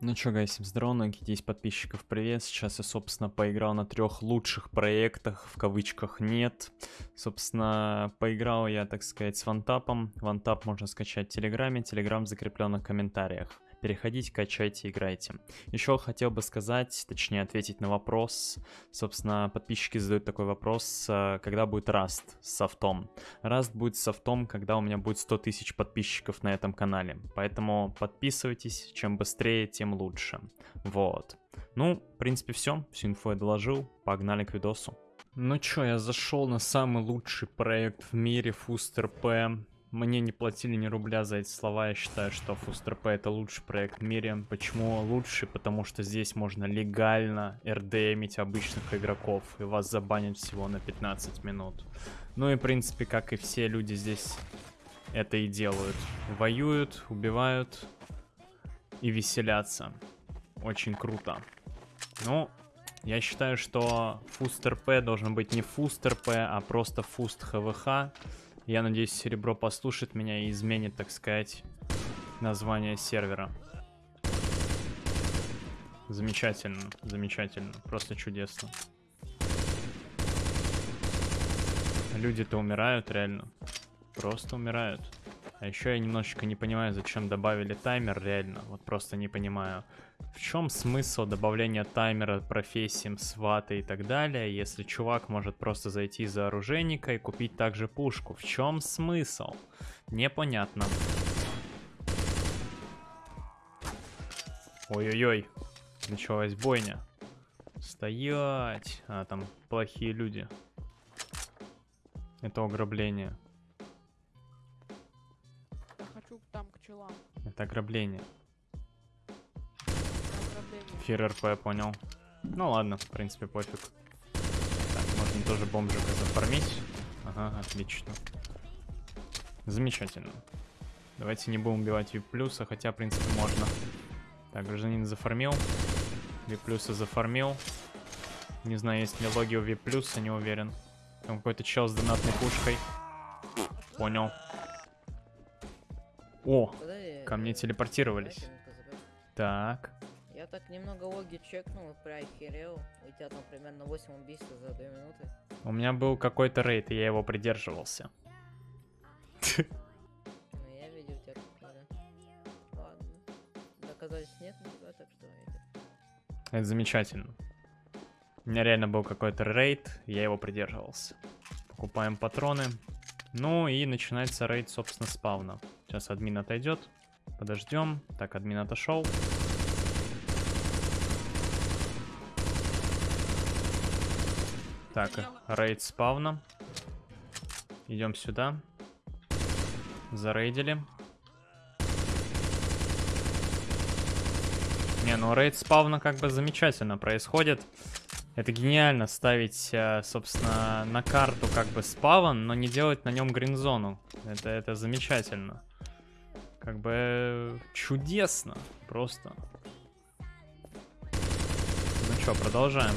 Ну чё, guys, всем здорово, многие 10 подписчиков, привет. Сейчас я, собственно, поиграл на трех лучших проектах, в кавычках нет. Собственно, поиграл я, так сказать, с OneTap ом. OneTap можно скачать в Телеграме, Телеграм закреплен в комментариях. Переходите, качайте, играйте. Еще хотел бы сказать, точнее ответить на вопрос. Собственно, подписчики задают такой вопрос, э, когда будет Rust с софтом. Rust будет с софтом, когда у меня будет 100 тысяч подписчиков на этом канале. Поэтому подписывайтесь, чем быстрее, тем лучше. Вот. Ну, в принципе, все. Всю инфу я доложил. Погнали к видосу. Ну чё, я зашел на самый лучший проект в мире, Фустер П. Мне не платили ни рубля за эти слова. Я считаю, что Фустер это лучший проект в мире. Почему лучший? Потому что здесь можно легально РДМить обычных игроков. И вас забанят всего на 15 минут. Ну и в принципе, как и все люди здесь это и делают. Воюют, убивают и веселятся. Очень круто. Ну, я считаю, что Фустер должен быть не Фустер а просто Фуст ХВХ. Я надеюсь, Серебро послушает меня и изменит, так сказать, название сервера. Замечательно, замечательно, просто чудесно. Люди-то умирают, реально. Просто умирают. А еще я немножечко не понимаю, зачем добавили таймер, реально. Вот просто не понимаю. В чем смысл добавления таймера профессиям, сваты и так далее, если чувак может просто зайти за оружейника и купить также пушку? В чем смысл? Непонятно. Ой-ой-ой, началась бойня. Стоять! А, там плохие люди. Это ограбление. Это ограбление. Ограбление. Фир РП, понял. Ну ладно, в принципе, пофиг. Так, можно тоже бомжика зафармить. Ага, отлично. Замечательно. Давайте не будем убивать VIP плюса, хотя, в принципе, можно. Так, гражданин зафармил. VIP плюса зафармил. Не знаю, есть ли логи у VIP плюса, не уверен. Там какой-то чел с донатной пушкой. Понял. О, ко мне телепортировались. Так. Я так немного логи чекнул, приохерел. У тебя там примерно 8 убийств за 2 минуты. У меня был какой-то рейд, и я его придерживался. Ну, я видел тебя. Ладно. Доказательств нет на тебя, так что. Это замечательно. У меня реально был какой-то рейд, я его придерживался. Покупаем патроны. Ну и начинается рейд, собственно, спавна. Сейчас админ отойдет. Подождем. Так, админ отошел. Так, рейд спавна. Идем сюда. Зарейдили. Не, ну рейд спавна как бы замечательно происходит. Это гениально ставить, э, собственно, на карту как бы спавн, но не делать на нем гринзону. Это, это замечательно. Как бы чудесно просто. Ну что, продолжаем.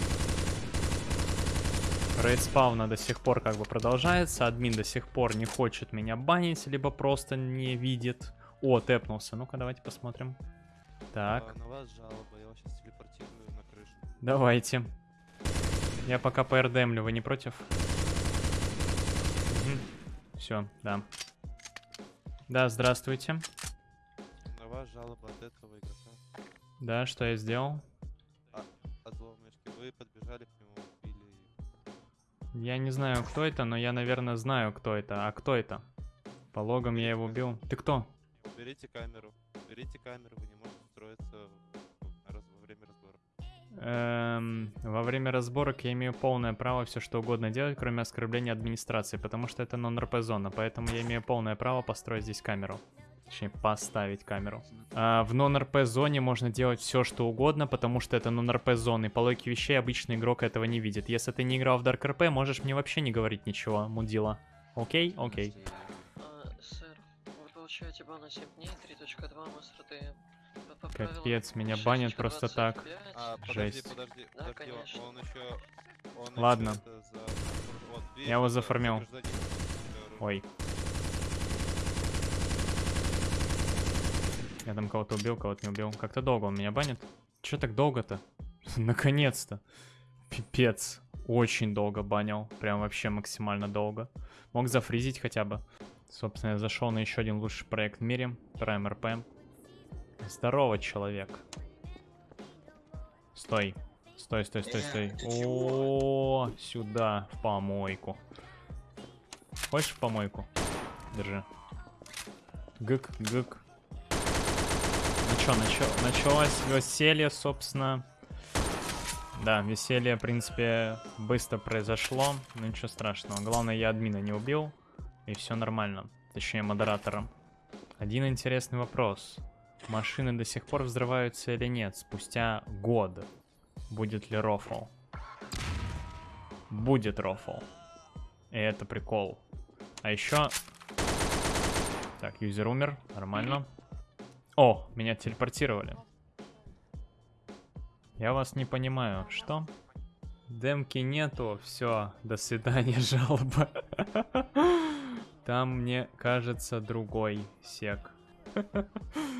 Рейд спавна до сих пор как бы продолжается. Админ до сих пор не хочет меня банить, либо просто не видит. О, тэпнулся. Ну-ка, давайте посмотрим. Так. А, на вас жалоба, я вас сейчас телепортирую на крышу. Давайте. Я пока ПРДМлю, вы не против? Все, да. Да, здравствуйте. На вас жалоба от этого игрока. Да, что я сделал? От зловмышки. Вы подбежали к нему, убили. Я не знаю, кто это, но я, наверное, знаю, кто это. А кто это? По логам я его убил. Ты кто? Уберите камеру. Уберите камеру, вы Эм, во время разборок я имею полное право все что угодно делать, кроме оскорбления администрации, потому что это нон-РП зона, поэтому я имею полное право построить здесь камеру. Точнее, поставить камеру. А, в нон-РП зоне можно делать все что угодно, потому что это нон-РП зоны. По логике вещей обычный игрок этого не видит. Если ты не играл в Dark RP, можешь мне вообще не говорить ничего, мудила. Окей? Окей. А, сэр, вы получаете бан на 7 дней, 3.2 МСРД. По- по правилам Капец, меня банят просто так. 6.25. А, подожди, Жесть. подожди, Да, подожди, он- конечно. он еще... Он ещё Ладно. за- вот, Я его за- зафармил. за гражданина, э, Ой. Я там кого-то убил, кого-то не убил. Как-то долго он меня банит. Че так долго-то? Наконец-то. Пипец. Очень долго банил. Прям вообще максимально долго. Мог зафризить хотя бы. Собственно, я зашел на еще один лучший проект в мире. Prime RP. Здорово, человек. Стой. Стой, стой, стой, стой. О, сюда, в помойку. Хочешь в помойку? Держи. Гык, гык. Ну чё, началось веселье, собственно. Да, веселье, в принципе, быстро произошло. Но ничего страшного. Главное, я админа не убил. И все нормально. Точнее, модератора. Один интересный вопрос. Машины до сих пор взрываются или нет? Спустя год. Будет ли рофл? Будет рофл. И это прикол. А еще... Так, юзер умер. Нормально. О, меня телепортировали. Я вас не понимаю. Что? Демки нету. Все, до свидания, жалоба. Там, мне кажется, другой сек.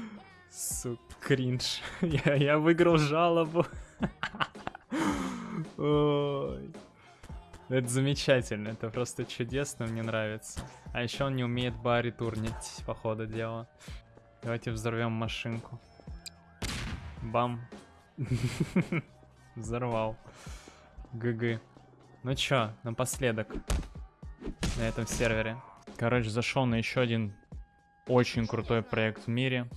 Сука, кринж. Я, я выиграл жалобу. Ой. Это замечательно, это просто чудесно, мне нравится. А еще он не умеет бари турнить, по ходу дела. Давайте взорвем машинку. Бам. Взорвал. ГГ. Ну чё, напоследок. На этом сервере. Короче, зашел на еще один очень крутой проект в мире.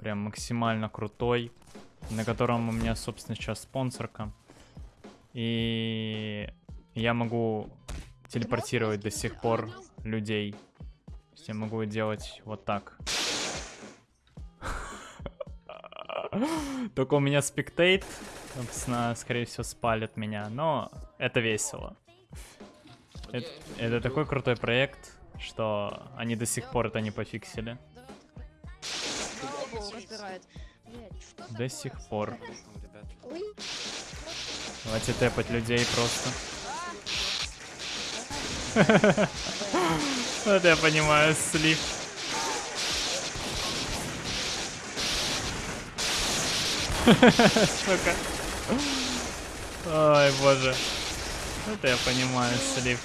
Прям максимально крутой. На котором у меня, собственно, сейчас спонсорка. И я могу телепортировать до сих пор людей. То есть я могу делать вот так. Только у меня спектейт, собственно, скорее всего, спалит меня, но это весело. Это, это такой крутой проект, что они до сих пор это не пофиксили. До сих пор. Давайте тэпать людей просто. Вот я понимаю, слив. Сука. Ой, боже. Это я понимаю, слив.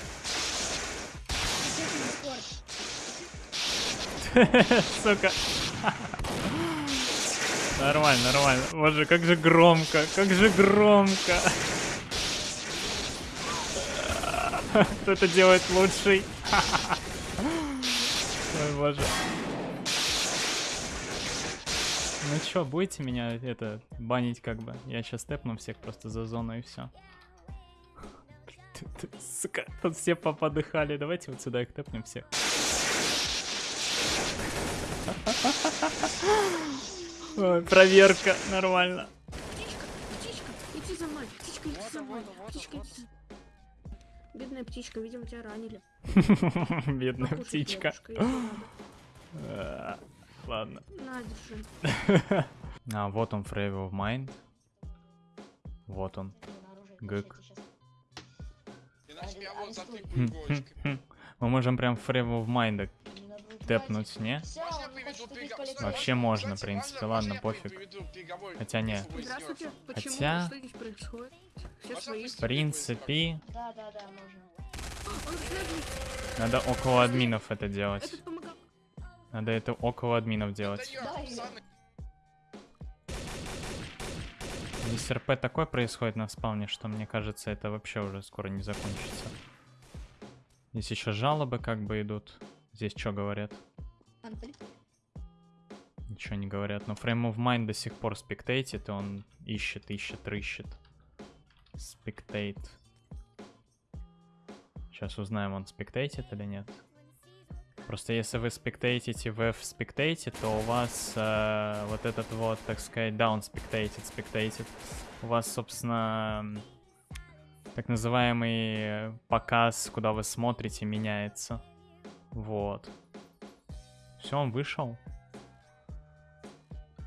Сука. Нормально, нормально. Боже, как же громко, как же громко. Кто это делает лучший? Ой, боже. Ну чё, будете меня это банить как бы? Я сейчас тэпну всех просто за зону и все. Сука, тут все поподыхали. Давайте вот сюда их тэпнем всех. Ой, проверка, нормально. Птичка, птичка, иди за мной, птичка, иди за мной, птичка, иди за... Бедная птичка, видимо, тебя ранили. Бедная Покушай птичка. надо. А, Ладно. На, держи. А, вот он, Frame of Mind. Вот он. Гык. Хм, хм, хм. Мы можем прям Frame of Mind тэпнуть, не? Приговор? Вообще можно, в принципе, ладно, пофиг. Хотя не. Хотя- В принципе, надо около админов это делать. Надо это около админов делать. Здесь РП такое происходит на спавне, что мне кажется, это вообще уже скоро не закончится. Здесь еще жалобы как бы идут. Здесь что говорят? Ничего не говорят. Но Frame of Mind до сих пор спектейтит, и он ищет, ищет, рыщет. Спектейт. Сейчас узнаем, он спектейтит или нет. Просто если вы спектейтите в F спектейте, то у вас э, вот этот вот, так сказать, down спектейтит, спектейтит. У вас, собственно, так называемый показ, куда вы смотрите, меняется. Вот. Все, он вышел.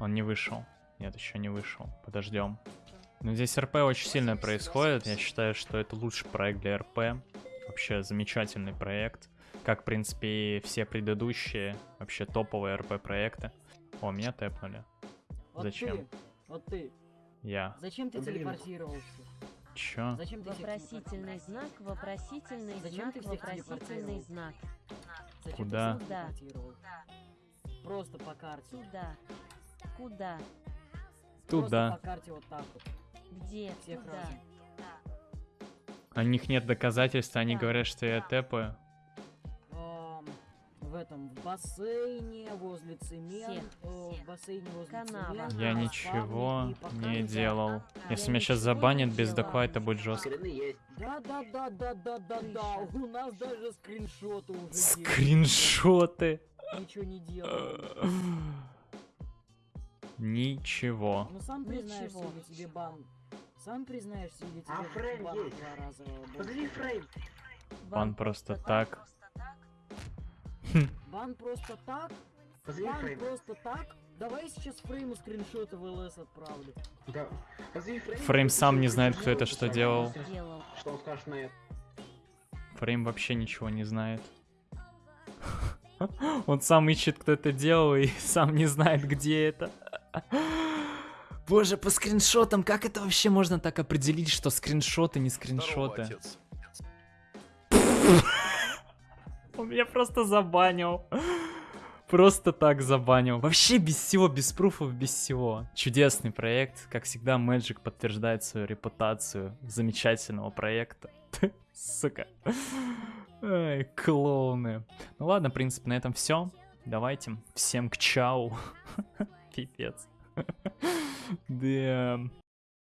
Он не вышел. Нет, еще не вышел. Подождем. Но здесь РП очень сильно происходит. Я считаю, что это лучший проект для РП. Вообще замечательный проект. Как, в принципе, и все предыдущие, вообще топовые РП-проекты. О, меня тэпнули. Вот Зачем? ты, вот ты. Я. Зачем ты телепортировался? Чё? Зачем ты всех Вопросительный знак, вопросительный Зачем знак, ты всех вопросительный знак. Зачем Куда? ты телепортировал? Просто по карте. Туда. Куда? Туда. Просто по карте вот так вот. Где? Всех Куда? разом. У них нет доказательств, они Да. говорят, что я тэпаю. В этом, в бассейне, возле цемент, Всех. э, в бассейне возле Канава. цемента, Я ничего не делал. Если меня сейчас забанят без это будет жестко. Да, да, да, да, да, да, да. У нас даже скриншоты уже есть. Скриншоты. Ничего не делал. Ничего. Ну сам признаешься, Ничего. или тебе бан. Сам признаешься, или тебе А фрейм бан есть. два раза. Позови фрейм. Бан просто так. Бан просто так? Позови Бан фрейм. просто так? Давай сейчас фрейму скриншоты в ЛС отправлю. Да. Позови фрейм. Фрейм сам не знает, кто это что. Делал. Что он скажет на это? Фрейм вообще ничего не знает. Он сам ищет, кто это делал, и сам не знает, где это. Боже, по скриншотам, как это вообще можно так определить, что скриншоты, не скриншоты? Он меня просто забанил. Просто так забанил. Вообще без всего, без пруфов, без всего. Чудесный проект. Как всегда, Magic подтверждает свою репутацию замечательного проекта. Сука. Ай, клоуны. Ну ладно, в принципе, на этом все. Давайте. Всем к чау. Пипец. Да.